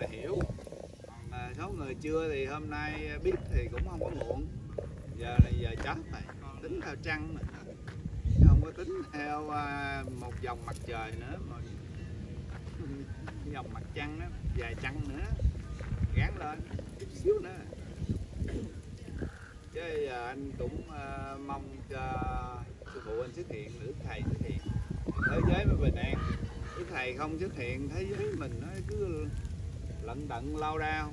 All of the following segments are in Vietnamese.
hiểu. Còn à, số người chưa thì hôm nay biết thì cũng không có muộn. Giờ là giờ chót rồi tính theo trăng mà không có tính theo à, một vòng mặt trời nữa mà vòng mặt trăng đó dài trăng nữa. Gán lên chút xíu nữa. Chứ giờ anh cũng à, mong cho sư phụ anh xuất hiện nữ thầy xuất hiện. Thế giới mới bình an nữ thầy không xuất hiện thế giới mình nó cứ lận đận lao đao.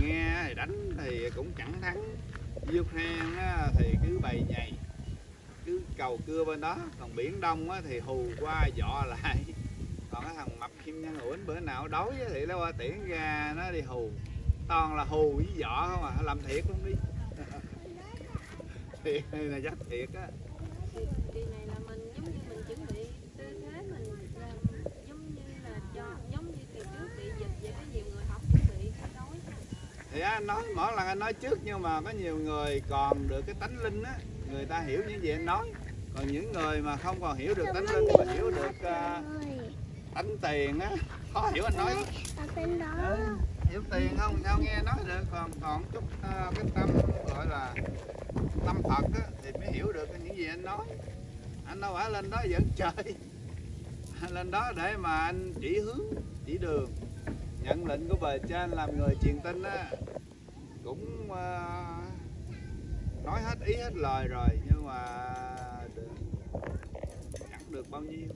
Nghe thì đánh thì cũng chẳng thắng. Dương hang thì cứ bày nhầy cứ cầu cưa bên đó. Còn biển đông thì hù qua dọ lại. Còn cái thằng mập kim nhân uẩn bữa nào đói thì nó qua tiễn ra, nó đi hù. Toàn là hù với dọ không à làm thiệt luôn đi. Thiệt này là chắc thiệt á thì kỳ này là mình giống như mình chuẩn bị tư thế mình làm giống như là cho giống như kỳ trước bị dịch vậy có nhiều người không chuẩn bị phải nói thì anh nói mỗi lần anh nói trước nhưng mà có nhiều người còn được cái tánh linh á người ta hiểu những gì anh nói. Còn những người mà không còn hiểu được tánh linh mà hiểu được uh, tánh tiền á khó hiểu anh nói đó Ừ, ờ, hiểu tiền không? Sao nghe nói được? Còn còn chút uh, cái tâm gọi là tâm Phật á, thì mới hiểu được những gì anh nói. Anh đâu phải lên đó dẫn chơi. Lên đó để mà anh chỉ hướng chỉ đường nhận lệnh của bề trên làm người truyền tin á. Cũng ờ, nói hết ý hết lời rồi nhưng mà được, chẳng được bao nhiêu?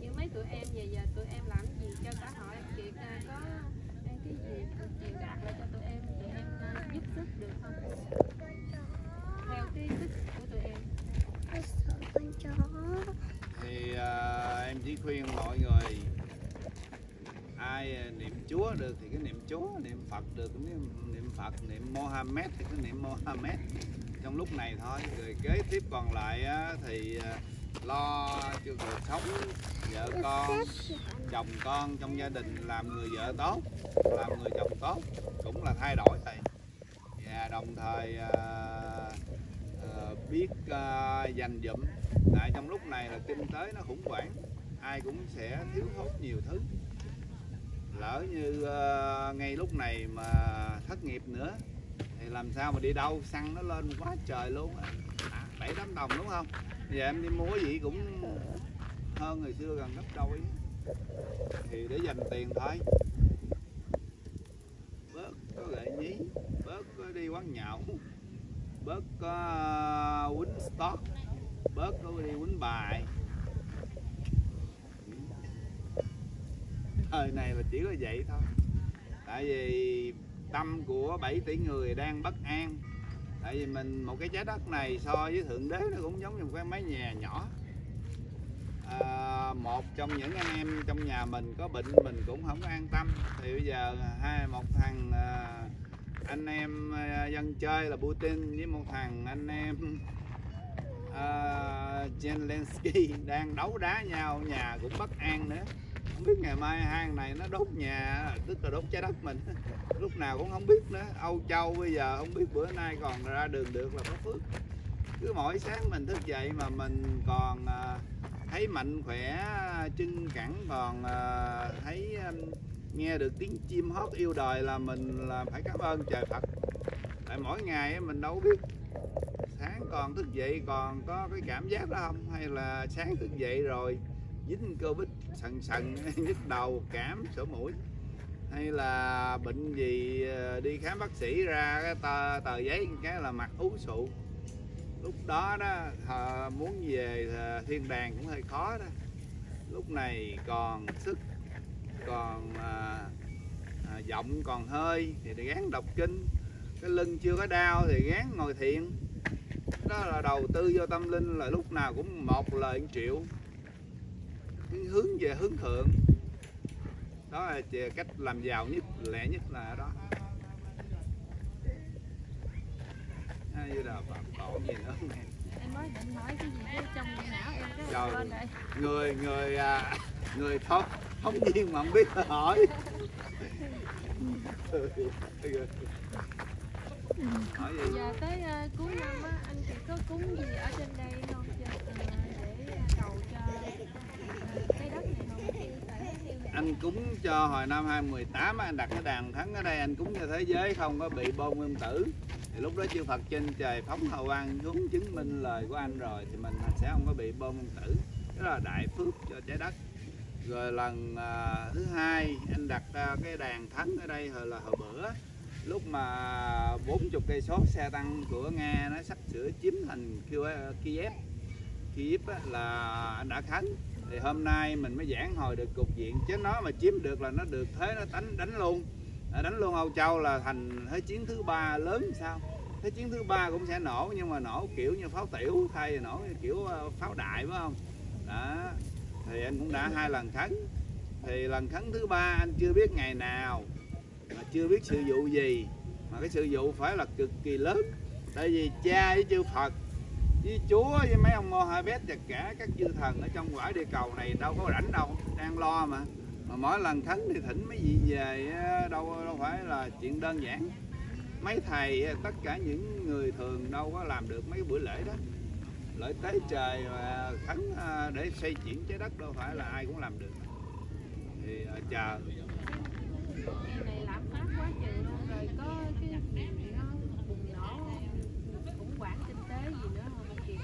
Như mấy tụi em về giờ tụi em làm gì cho xã hội? Kiệt à, có cái gì truyền đạt lại cho tụi em tụi em à, giúp sức được không? Theo cái sức của tụi em. Thì ờ, em chỉ khuyên mọi người ai ờ, niệm Chúa được thì cứ niệm Chúa niệm Phật được cũng niệm, niệm Phật niệm Mohammed thì cứ niệm Mohammed. Trong lúc này thôi rồi kế tiếp còn lại thì ờ, lo cho cuộc sống vợ con chồng con trong gia đình làm người vợ tốt làm người chồng tốt cũng là thay đổi thầy. Và đồng thời ờ, ờ, biết ờ, dành dụm. Tại trong lúc này là kinh tế nó khủng hoảng ai cũng sẽ thiếu thốn nhiều thứ lỡ như uh, ngay lúc này mà thất nghiệp nữa thì làm sao mà đi đâu? Xăng nó lên quá trời luôn á. à, bảy tám đồng đúng không? Giờ em đi mua cái gì cũng hơn người xưa gần gấp đôi thì để dành tiền thôi. Bớt có gợi nhí bớt có đi quán nhậu bớt có ờ, quýnh stock bớt có đi quýnh bài. Thời này là chỉ có vậy thôi. Tại vì tâm của 7 tỷ người đang bất an. Tại vì mình một cái trái đất này so với thượng đế nó cũng giống như một cái mái nhà nhỏ. À, một trong những anh em trong nhà mình có bệnh mình cũng không có an tâm. Thì bây giờ hai một thằng à, anh em à, dân chơi là Putin với một thằng anh em à, Zelensky đang đấu đá nhau nhà cũng bất an nữa không biết ngày mai hang này nó đốt nhà, tức là đốt trái đất mình. Lúc nào cũng không biết nữa. Âu Châu bây giờ không biết bữa nay còn ra đường được là có phước. Cứ mỗi sáng mình thức dậy mà mình còn à, thấy mạnh khỏe, chân cẳng, còn à, thấy nghe được tiếng chim hót yêu đời là mình là phải cảm ơn trời Phật. Tại mỗi ngày mình đâu biết sáng còn thức dậy còn có cái cảm giác đó không? Hay là sáng thức dậy rồi dính covid sần sần nhức đầu cảm sổ mũi. Hay là bệnh gì ờ, đi khám bác sĩ ra cái tờ, tờ giấy cái là mặt ú sụ. Lúc đó đó muốn về ờ, thiên đàng cũng hơi khó đó. Lúc này còn sức còn à, à, giọng còn hơi thì gán đọc kinh. Cái lưng chưa có đau thì gán ngồi thiền. Đó là đầu tư vô tâm linh là lúc nào cũng một lời triệu hướng về hướng thượng. Đó là cách làm giàu nhất lẹ nhất là ở đó. Như là bà còn gì nữa không em? em mới định nói cái gì đó trong não em cái Trời. quên rồi người người à, người thông không viên mà không biết hỏi. Hỏi gì? Giờ tới ờ, cuối năm á anh chị có cúng gì ở trên đây không cho ờ, để cầu cho ờ, cái đất này không tại anh cúng cho hồi năm 2018 anh đặt cái đàn thắng ở đây anh cúng cho thế giới không có bị bom nguyên tử. Thì lúc đó chư Phật trên trời phóng hào quang xuống chứng minh lời của anh rồi thì mình sẽ không có bị bom nguyên tử. Đó là đại phước cho trái đất. Rồi lần uh, thứ hai anh đặt uh, cái đàn thắng ở đây hồi là hồi bữa lúc mà 40 cây số xe tăng của Nga nó sắp sửa chiếm thành Kiev Kiev, là anh đã khánh thì hôm nay mình mới giảng hồi được cục diện, chứ nó mà chiếm được là nó được thế nó đánh đánh luôn. À, đánh luôn Âu Châu là thành thế chiến thứ ba lớn sao? Thế chiến thứ ba cũng sẽ nổ, nhưng mà nổ kiểu như pháo tiểu thay vì nổ kiểu ờ, pháo đại, phải không? Đó, thì anh cũng đã hai lần khấn thì lần khấn thứ ba anh chưa biết ngày nào, mà chưa biết sự vụ gì, mà cái sự vụ phải là cực kỳ lớn. Tại vì cha với chư Phật với Chúa, với mấy ông Mohammed và cả các chư thần ở trong quả địa cầu này đâu có rảnh đâu, đang lo mà. Mà mỗi lần thánh thì thỉnh mấy vị về đâu đâu phải là chuyện đơn giản. Mấy thầy tất cả những người thường đâu có làm được mấy bữa lễ đó. Lễ tế trời và thánh à, để xây chuyển trái đất đâu phải là ai cũng làm được. Thì à, chờ. Em này làm phát quá chừng luôn rồi, có cái gì nó bùng nổ khủng hoảng kinh tế gì nữa không anh Kiệt?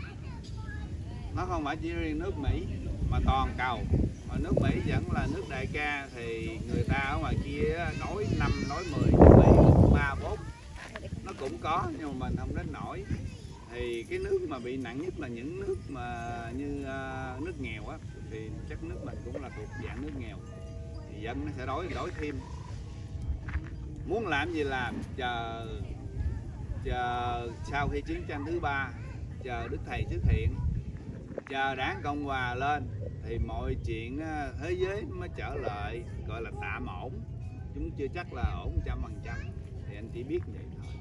Nó không phải chỉ riêng nước Mỹ mà toàn cầu. Mà nước Mỹ vẫn là nước đại ca thì người ta ở ngoài kia nói 5 nói 10 nước Mỹ ba bốn. Nó cũng có nhưng mà mình không đến nổi. Thì cái nước mà bị nặng nhất là những nước mà như uh, nước nghèo á thì chắc nước mình cũng là thuộc dạng nước nghèo. Thì dân nó sẽ đói đói thêm. Muốn làm gì làm chờ chờ sau khi chiến tranh thứ ba chờ đức thầy xuất hiện chờ đảng cộng hòa lên thì mọi chuyện á, thế giới mới trở lại gọi là tạm ổn chúng chưa chắc là ổn trăm phần trăm thì anh chỉ biết vậy thôi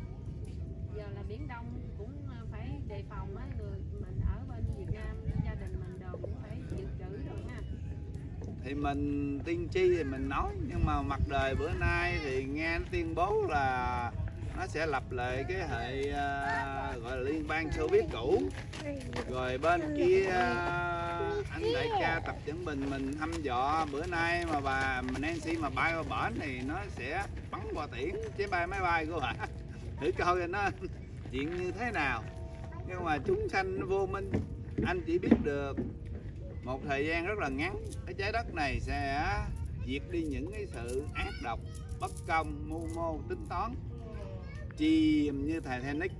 Giờ là Biển Đông cũng ờ, phải đề phòng á, người mình ở bên Việt Nam, gia đình mình đồ cũng phải dự trữ rồi ha. thì mình tiên tri thì mình nói nhưng mà mặt đời bữa nay thì nghe tuyên bố là nó sẽ lập lại cái hệ uh, gọi là liên bang Xô Viết cũ. Rồi bên kia uh, anh đại ca tập chuẩn bình mình thăm dò. Bữa nay mà bà Nancy mà bay qua bển thì nó sẽ bắn qua tiễn chế bay máy bay của bà. Thử coi coi nó chuyện như thế nào. Nhưng mà chúng sanh vô minh anh chỉ biết được một thời gian rất là ngắn cái trái đất này sẽ diệt đi những cái sự ác độc bất công mưu mô tính toán chìm như Titanic,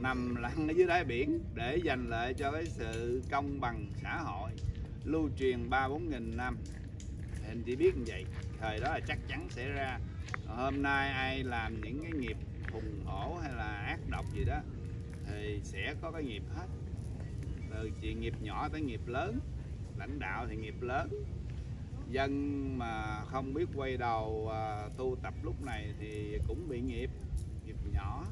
nằm lăn ở dưới đáy biển để dành lại cho cái sự công bằng xã hội, lưu truyền ba bốn nghìn năm. Thì anh chỉ biết như vậy, thời đó là chắc chắn sẽ ra. Hôm nay ai làm những cái nghiệp hùng hổ hay là ác độc gì đó, thì sẽ có cái nghiệp hết. Từ chuyện nghiệp nhỏ tới nghiệp lớn, lãnh đạo thì nghiệp lớn. Dân mà không biết quay đầu à, tu tập lúc này thì cũng bị nghiệp nhỏ.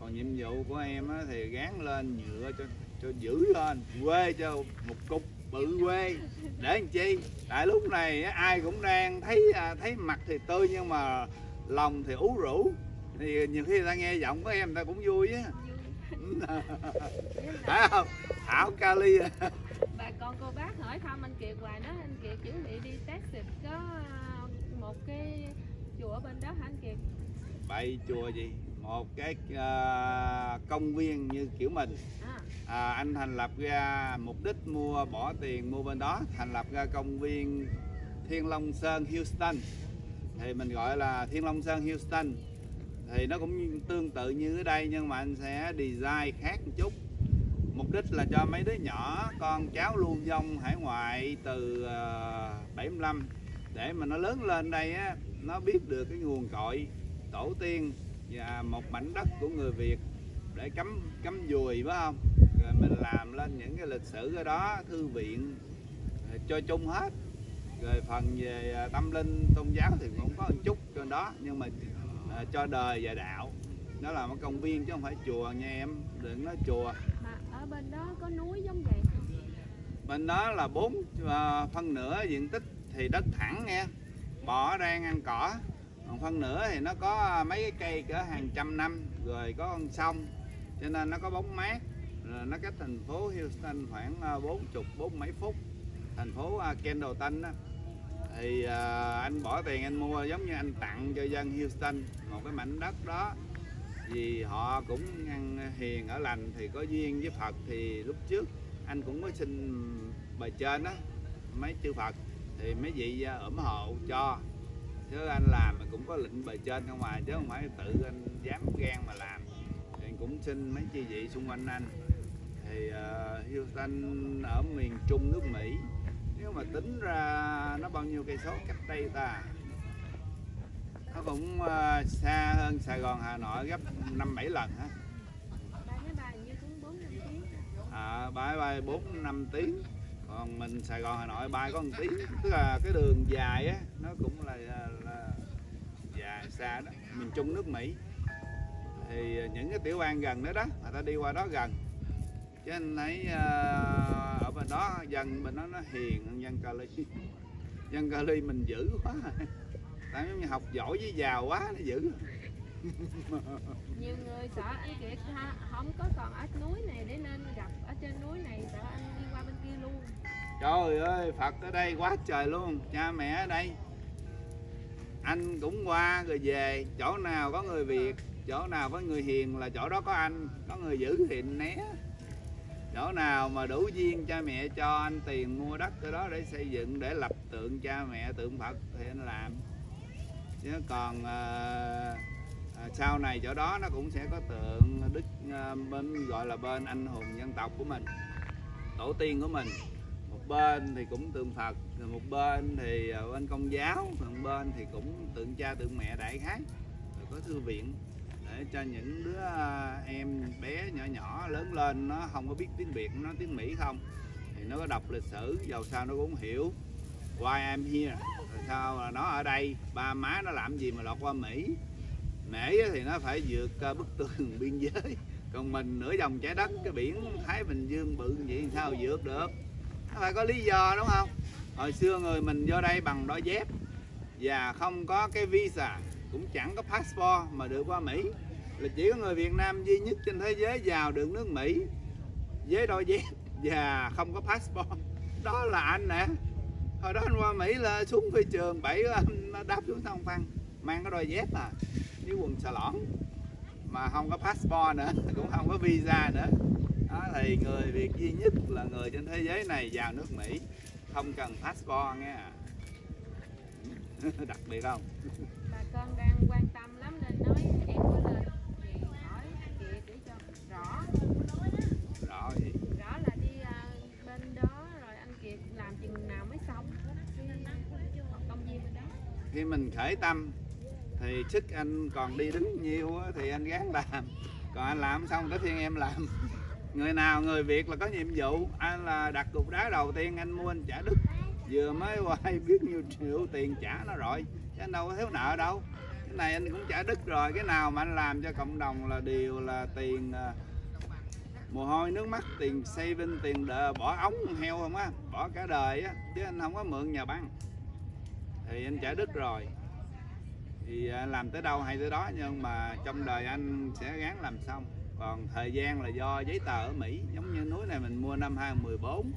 Còn nhiệm vụ của em á, thì gán lên nhựa cho cho giữ lên quê cho một cục bự quê. Để làm chi? Tại lúc này á, ai cũng đang thấy à, thấy mặt thì tươi nhưng mà lòng thì ú rũ. Thì nhiều khi người ta nghe giọng của em người ta cũng vui á. Phải không? Thảo kali Bà con cô bác hỏi thăm anh Kiệt hoài nói anh Kiệt chuẩn bị đi Texas có ờ, một cái chùa bên đó hả anh Kiệt? Bậy chùa gì? Một cái à, công viên như kiểu mình. À, à, anh thành lập ra mục đích mua bỏ tiền mua bên đó thành lập ra công viên Thiên Long Sơn Houston. Thì mình gọi là Thiên Long Sơn Houston. Thì nó cũng tương tự như ở đây nhưng mà anh sẽ design khác một chút. Mục đích là cho mấy đứa nhỏ con cháu lưu vong hải ngoại từ uh, 75 để mà nó lớn lên đây á nó biết được cái nguồn cội tổ tiên và một mảnh đất của người Việt để cắm cắm dùi phải không? Rồi mình làm lên những cái lịch sử ở đó thư viện ờ, cho chung hết. Rồi phần về à, tâm linh tôn giáo thì cũng có một chút trên đó nhưng mà à, cho đời và đạo. Nó là một công viên chứ không phải chùa nha em đừng nói chùa. Mà ở bên đó có núi giống vậy bên đó là bốn phân nửa diện tích thì đất thẳng nghe bò đang ăn cỏ còn phân nửa thì nó có mấy cái cây cỡ hàng trăm năm rồi có con sông. Cho nên nó có bóng mát. Rồi nó cách thành phố Houston khoảng à, bốn chục, bốn mấy phút. Thành phố à, Kendallton đó thì à, anh bỏ tiền anh mua giống như anh tặng cho dân Houston, một cái mảnh đất đó. Vì họ cũng ăn hiền, ở lành thì có duyên với Phật. Thì lúc trước anh cũng có xin bài trên đó mấy chư Phật. Thì mấy vị ủng hộ cho chứ anh làm cũng có lệnh bài trên không mà chứ không phải tự anh dám gan mà làm. Thì cũng xin mấy chi vị xung quanh anh. Thì uh, Houston ở miền Trung nước Mỹ nếu mà tính ra nó bao nhiêu cây số cách đây ta? Nó cũng uh, xa hơn Sài Gòn Hà Nội gấp năm bảy lần hả máy bay như cũng bốn năm tiếng. À, bay bay bốn năm tiếng còn mình Sài Gòn Hà Nội bay có một tiếng tức là cái đường dài á nó cũng là, là dài xa đó miền Trung nước Mỹ. Thì những cái tiểu bang gần đó đó người ta đi qua đó gần. Chứ anh thấy uh, ở bên đó dân bên đó nó hiền hơn dân Cali. Dân Cali mình dữ quá. Tại giống như học giỏi với giàu quá nó dữ. nhiều người sợ anh kiệt ha, không có còn ở núi này để nên gặp ở trên núi này sợ anh đi qua bên kia luôn Trời ơi, Phật ở đây quá trời luôn, cha mẹ ở đây. Anh cũng qua rồi về, chỗ nào có người Việt, chỗ nào có người hiền là chỗ đó có anh, có người giữ thì né. Chỗ nào mà đủ duyên cha mẹ cho anh tiền mua đất ở đó để xây dựng, để lập tượng cha mẹ, tượng Phật thì anh làm. Chứ còn uh, Ờ, sau này chỗ đó nó cũng sẽ có tượng Đức ờ, bên gọi là bên anh hùng dân tộc của mình, tổ tiên của mình. Một bên thì cũng tượng Phật rồi một bên thì ờ, bên công giáo một bên thì cũng tượng cha tượng mẹ đại khái. Rồi có thư viện để cho những đứa em bé nhỏ nhỏ lớn lên nó không có biết tiếng Việt nó tiếng Mỹ không thì nó có đọc lịch sử dầu sao nó cũng hiểu. Why I'm here? Rồi sao là nó ở đây? Ba má nó làm gì mà lọt qua Mỹ? Mỹ thì nó phải vượt ờ, bức tường biên giới. Còn mình nửa vòng trái đất, cái biển Thái Bình Dương bự vậy sao vượt được? Nó phải có lý do, đúng không? Hồi xưa người mình vô đây bằng đôi dép và không có cái visa, cũng chẳng có passport mà được qua Mỹ. Là chỉ có người Việt Nam duy nhất trên thế giới vào được nước Mỹ với đôi dép và không có passport. Đó là anh nè. Hồi đó anh qua Mỹ là xuống phi trường, bảy đáp xuống sông Phan, mang cái đôi dép à với quần xà lõn. Mà không có passport nữa cũng không có visa nữa. Đó thì người Việt duy nhất là người trên thế giới này vào nước Mỹ. Không cần passport nghe đặc biệt không? Bà con đang quan tâm lắm nên nói em có lên thì hỏi anh kiệt để cho rõ. Rõ gì? Rõ là đi bên đó rồi anh kiệt làm chừng nào mới xong. Cái công viên bên đó. Khi mình khởi tâm thì sức anh còn đi đứng nhiều thì anh gắng làm. Còn anh làm xong tới phiên em làm. Người nào người Việt là có nhiệm vụ. Anh là đặt cục đá đầu tiên anh mua anh trả đức. Vừa mới quay biết nhiêu triệu tiền trả nó rồi chứ anh đâu có thiếu nợ đâu. Cái này anh cũng trả đức rồi cái nào mà anh làm cho cộng đồng là điều là tiền à, mồ hôi nước mắt tiền saving tiền đờ, bỏ ống heo không á bỏ cả đời á chứ anh không có mượn nhà băng. Thì anh trả đức rồi thì à, làm tới đâu hay tới đó nhưng mà trong đời anh sẽ gắng làm xong. Còn thời gian là do giấy tờ ở Mỹ giống như núi này mình mua năm 2014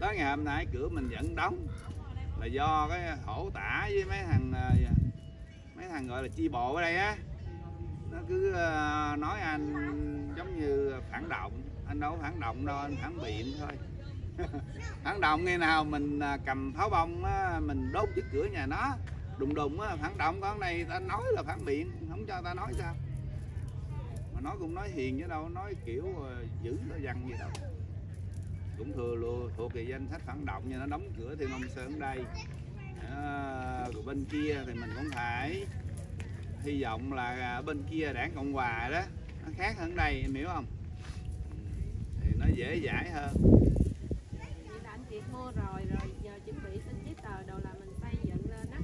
tới ngày hôm nay cửa mình vẫn đóng là do cái hổ tả với mấy thằng à, mấy thằng gọi là chi bộ ở đây á. Nó cứ à, nói anh giống như phản động anh đâu có phản động đâu anh phản biện thôi. Phản động ngày nào mình cầm pháo bông á, mình đốt trước cửa nhà nó đùng đùng á phản động con này ta nói là phản biện không cho ta nói sao? Mà nói cũng nói hiền chứ đâu nói kiểu ờ, giữ nó dằn gì đâu. Cũng thừa luôn thuộc về danh sách phản động như nó đóng cửa thì ông sơn đây. À, rồi bên kia thì mình cũng phải hy vọng là bên kia đảng cộng hòa đó nó khác hơn đây em hiểu không? Thì nó dễ giải hơn. Vậy mua rồi rồi giờ chuẩn bị xin giấy tờ đồ là mình xây dựng lên á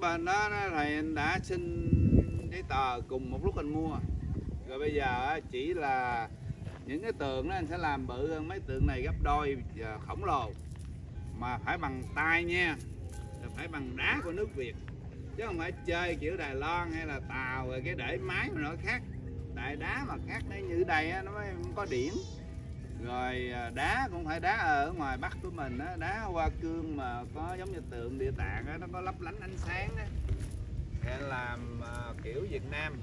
cái bên đó nó thầy anh đã xin giấy tờ cùng một lúc anh mua. Rồi bây giờ chỉ là những cái tường đó anh sẽ làm bự hơn mấy tượng này gấp đôi khổng lồ. Mà phải bằng tay nha phải bằng đá của nước Việt. Chứ không phải chơi kiểu Đài Loan hay là Tàu rồi cái để máy mà nó khác. Đại đá mà khác đấy như đây á, nó mới có điểm rồi à, đá cũng phải đá ở ngoài bắc của mình á. Đá hoa cương mà có giống như tượng địa tạng á nó có lấp lánh ánh sáng á. Để làm à, kiểu Việt Nam.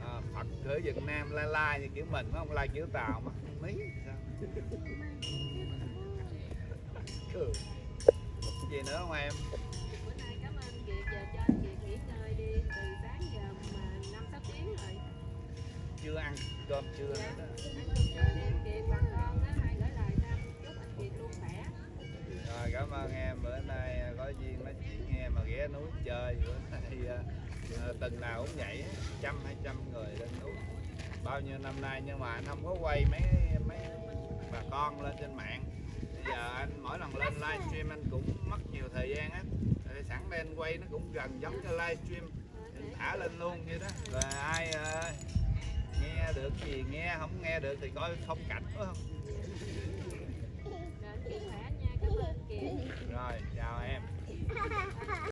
À, Phật ở Việt Nam lai lai như kiểu mình không? Lai kiểu tàu mà mí sao? Ừ. gì nữa không em? Chưa ăn cơm trưa nữa đó rồi cảm ơn em. Bữa nay à, có duyên nói chuyện nghe mà ghé núi chơi. Bữa nay à, à, tuần nào cũng vậy trăm hai trăm người lên núi. Bao nhiêu năm nay nhưng mà anh không có quay mấy mấy bà con lên trên mạng. Bây giờ anh mỗi lần lên livestream anh cũng mất nhiều thời gian á. Sẵn đây anh quay nó cũng gần giống như livestream. Thả lên luôn vậy đó. Rồi ai à, nghe được gì nghe không nghe được thì coi không cảnh phải không rồi chào em